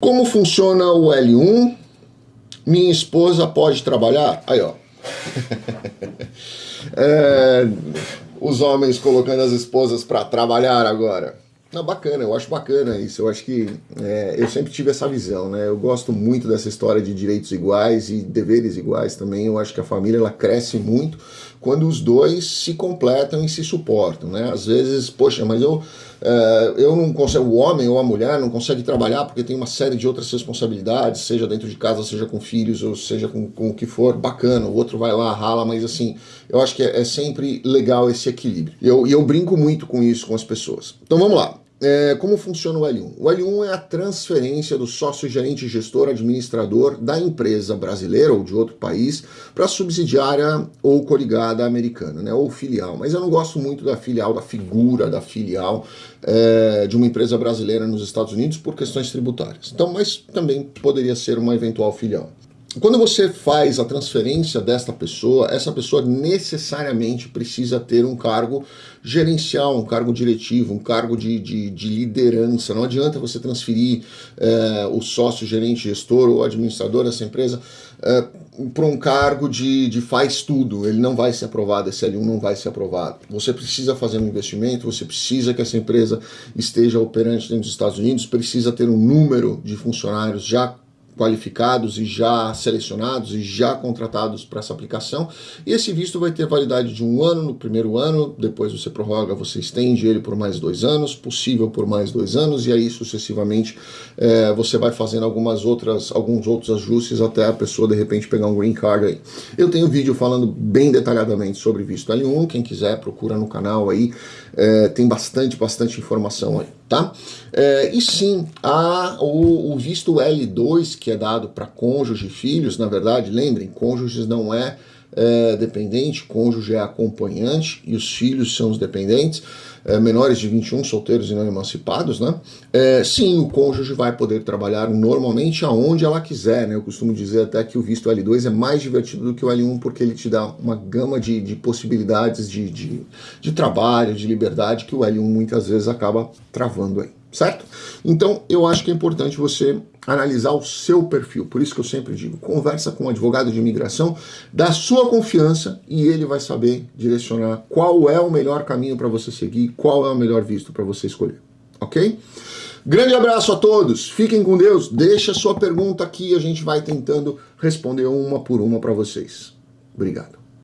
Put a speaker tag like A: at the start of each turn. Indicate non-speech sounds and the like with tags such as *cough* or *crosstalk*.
A: Como funciona o L1? Minha esposa pode trabalhar? Aí, ó. *laughs* é, os homens colocando as esposas para trabalhar agora. Não, bacana, eu acho bacana isso. Eu acho que é, eu sempre tive essa visão, né? Eu gosto muito dessa história de direitos iguais e deveres iguais também. Eu acho que a família ela cresce muito quando os dois se completam e se suportam, né? Às vezes, poxa, mas eu, é, eu não consigo, o homem ou a mulher não consegue trabalhar porque tem uma série de outras responsabilidades, seja dentro de casa, seja com filhos, ou seja com, com o que for, bacana. O outro vai lá, rala, mas assim, eu acho que é, é sempre legal esse equilíbrio. E eu, eu brinco muito com isso com as pessoas. Então vamos lá. É, como funciona o L1? O L1 é a transferência do sócio gerente gestor administrador da empresa brasileira ou de outro país para subsidiária ou coligada americana, né, ou filial. Mas eu não gosto muito da filial, da figura da filial é, de uma empresa brasileira nos Estados Unidos por questões tributárias. Então, mas também poderia ser uma eventual filial. Quando você faz a transferência desta pessoa, essa pessoa necessariamente precisa ter um cargo gerencial, um cargo diretivo, um cargo de, de, de liderança. Não adianta você transferir é, o sócio, gerente, gestor ou administrador dessa empresa é, para um cargo de, de faz tudo. Ele não vai ser aprovado, esse L1 não vai ser aprovado. Você precisa fazer um investimento, você precisa que essa empresa esteja operante dentro dos Estados Unidos, precisa ter um número de funcionários já qualificados e já selecionados e já contratados para essa aplicação. E esse visto vai ter validade de um ano no primeiro ano, depois você prorroga, você estende ele por mais dois anos, possível por mais dois anos, e aí sucessivamente é, você vai fazendo algumas outras, alguns outros ajustes até a pessoa de repente pegar um green card aí. Eu tenho vídeo falando bem detalhadamente sobre visto L1, quem quiser procura no canal aí, é, tem bastante, bastante informação aí, tá? É, e sim, há o, o visto L2, que é dado para cônjuge e filhos, na verdade, lembrem, cônjuges não é, é dependente, cônjuge é acompanhante e os filhos são os dependentes, é, menores de 21, solteiros e não emancipados, né? É, sim, o cônjuge vai poder trabalhar normalmente aonde ela quiser, né? Eu costumo dizer até que o visto L2 é mais divertido do que o L1 porque ele te dá uma gama de, de possibilidades de, de, de trabalho, de liberdade que o L1 muitas vezes acaba travando aí certo? Então, eu acho que é importante você analisar o seu perfil. Por isso que eu sempre digo, conversa com um advogado de imigração da sua confiança e ele vai saber direcionar qual é o melhor caminho para você seguir, qual é o melhor visto para você escolher, ok? Grande abraço a todos, fiquem com Deus, deixa sua pergunta aqui, a gente vai tentando responder uma por uma para vocês. Obrigado.